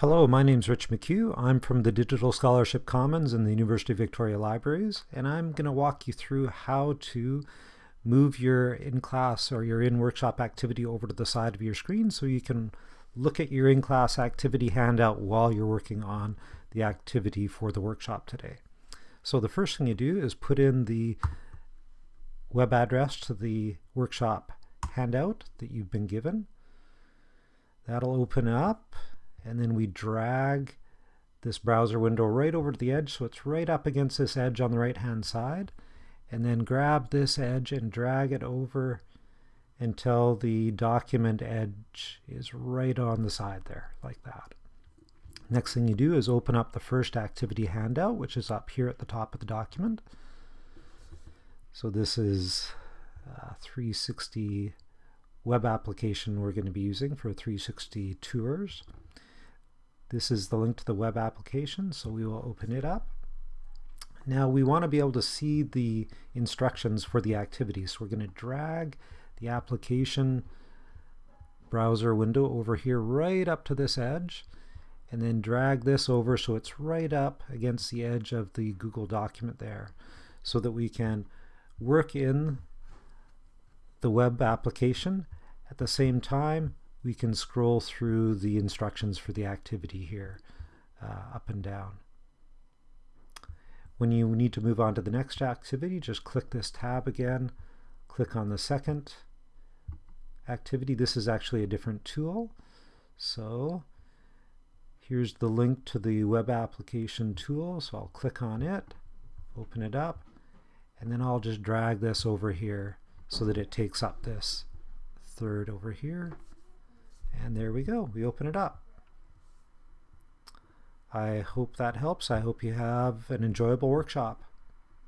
Hello, my name is Rich McCue. I'm from the Digital Scholarship Commons in the University of Victoria Libraries, and I'm going to walk you through how to move your in-class or your in-workshop activity over to the side of your screen so you can look at your in-class activity handout while you're working on the activity for the workshop today. So the first thing you do is put in the web address to the workshop handout that you've been given. That'll open up and then we drag this browser window right over to the edge so it's right up against this edge on the right hand side and then grab this edge and drag it over until the document edge is right on the side there like that. Next thing you do is open up the first activity handout which is up here at the top of the document. So this is uh, 360 web application we're going to be using for 360 tours. This is the link to the web application, so we will open it up. Now we want to be able to see the instructions for the activity, so we're going to drag the application browser window over here right up to this edge and then drag this over so it's right up against the edge of the Google document there so that we can work in the web application at the same time we can scroll through the instructions for the activity here uh, up and down. When you need to move on to the next activity, just click this tab again, click on the second activity. This is actually a different tool. So here's the link to the web application tool. So I'll click on it, open it up, and then I'll just drag this over here so that it takes up this third over here. There we go. We open it up. I hope that helps. I hope you have an enjoyable workshop.